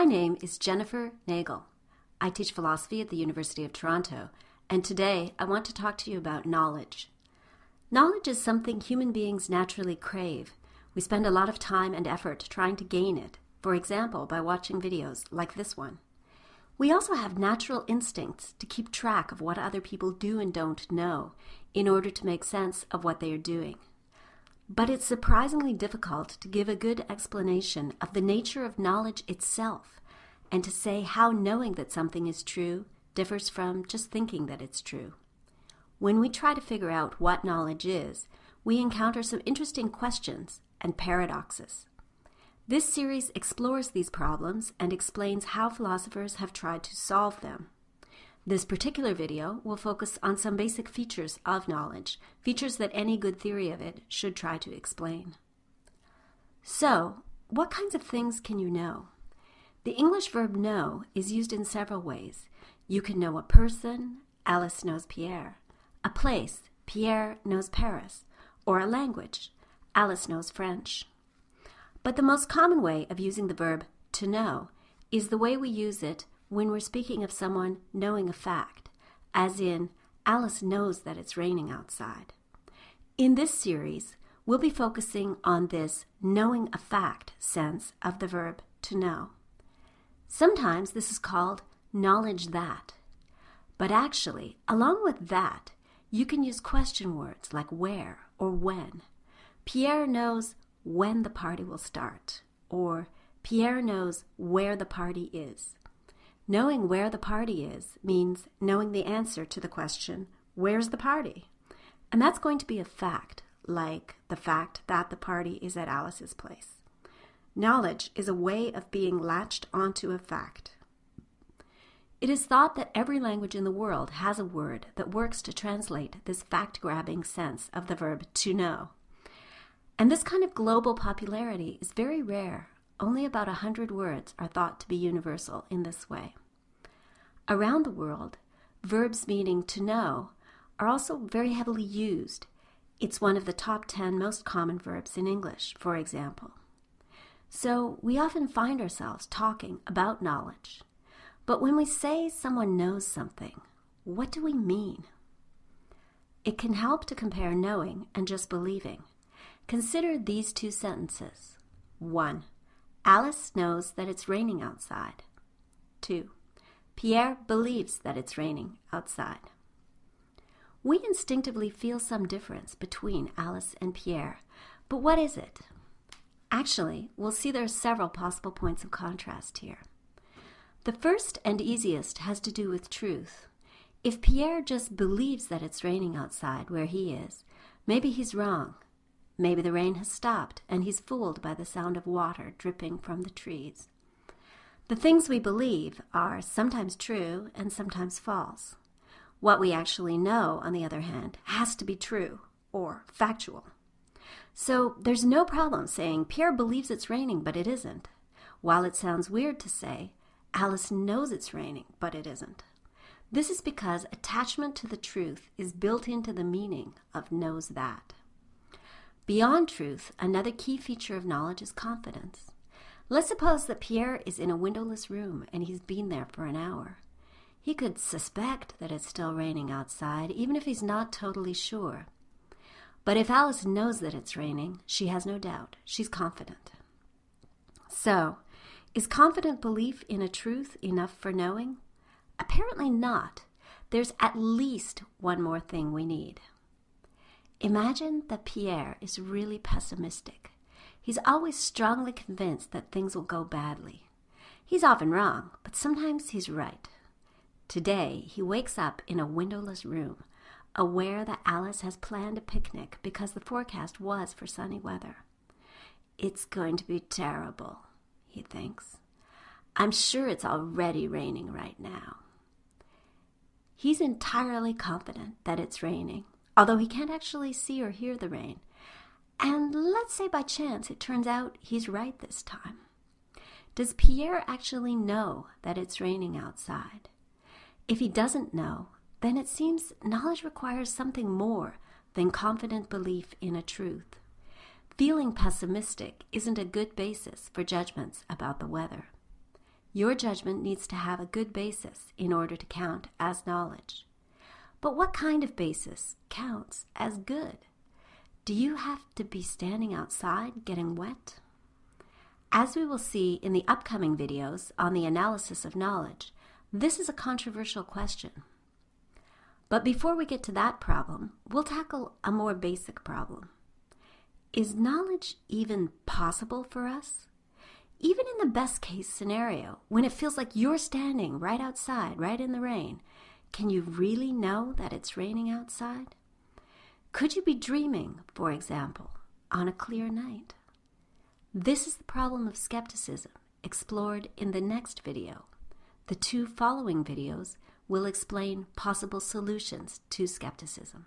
My name is Jennifer Nagel. I teach philosophy at the University of Toronto, and today I want to talk to you about knowledge. Knowledge is something human beings naturally crave. We spend a lot of time and effort trying to gain it, for example, by watching videos like this one. We also have natural instincts to keep track of what other people do and don't know in order to make sense of what they are doing. But it's surprisingly difficult to give a good explanation of the nature of knowledge itself and to say how knowing that something is true differs from just thinking that it's true. When we try to figure out what knowledge is, we encounter some interesting questions and paradoxes. This series explores these problems and explains how philosophers have tried to solve them. This particular video will focus on some basic features of knowledge, features that any good theory of it should try to explain. So, what kinds of things can you know? The English verb know is used in several ways. You can know a person, Alice knows Pierre, a place, Pierre knows Paris, or a language, Alice knows French. But the most common way of using the verb to know is the way we use it when we're speaking of someone knowing a fact, as in, Alice knows that it's raining outside. In this series, we'll be focusing on this knowing a fact sense of the verb to know. Sometimes this is called knowledge that. But actually, along with that, you can use question words like where or when. Pierre knows when the party will start, or Pierre knows where the party is. Knowing where the party is means knowing the answer to the question, where's the party? And that's going to be a fact, like the fact that the party is at Alice's place. Knowledge is a way of being latched onto a fact. It is thought that every language in the world has a word that works to translate this fact grabbing sense of the verb to know. And this kind of global popularity is very rare. Only about a hundred words are thought to be universal in this way. Around the world, verbs meaning to know are also very heavily used. It's one of the top 10 most common verbs in English, for example. So we often find ourselves talking about knowledge. But when we say someone knows something, what do we mean? It can help to compare knowing and just believing. Consider these two sentences. 1. Alice knows that it's raining outside. 2. Pierre believes that it's raining outside. We instinctively feel some difference between Alice and Pierre, but what is it? Actually, we'll see there are several possible points of contrast here. The first and easiest has to do with truth. If Pierre just believes that it's raining outside where he is, maybe he's wrong. Maybe the rain has stopped and he's fooled by the sound of water dripping from the trees. The things we believe are sometimes true and sometimes false. What we actually know, on the other hand, has to be true or factual. So there's no problem saying Pierre believes it's raining, but it isn't, while it sounds weird to say Alice knows it's raining, but it isn't. This is because attachment to the truth is built into the meaning of knows that. Beyond truth, another key feature of knowledge is confidence. Let's suppose that Pierre is in a windowless room and he's been there for an hour. He could suspect that it's still raining outside, even if he's not totally sure. But if Alice knows that it's raining, she has no doubt. She's confident. So, is confident belief in a truth enough for knowing? Apparently not. There's at least one more thing we need. Imagine that Pierre is really pessimistic. He's always strongly convinced that things will go badly. He's often wrong, but sometimes he's right. Today, he wakes up in a windowless room, aware that Alice has planned a picnic because the forecast was for sunny weather. It's going to be terrible, he thinks. I'm sure it's already raining right now. He's entirely confident that it's raining, although he can't actually see or hear the rain. And let's say by chance it turns out he's right this time. Does Pierre actually know that it's raining outside? If he doesn't know, then it seems knowledge requires something more than confident belief in a truth. Feeling pessimistic isn't a good basis for judgments about the weather. your judgment needs to have a good basis in order to count as knowledge. But what kind of basis counts as good? Do you have to be standing outside getting wet? As we will see in the upcoming videos on the analysis of knowledge, this is a controversial question. But before we get to that problem, we'll tackle a more basic problem. Is knowledge even possible for us? Even in the best case scenario, when it feels like you're standing right outside, right in the rain, can you really know that it's raining outside? Could you be dreaming, for example, on a clear night? This is the problem of skepticism, explored in the next video. The two following videos will explain possible solutions to skepticism.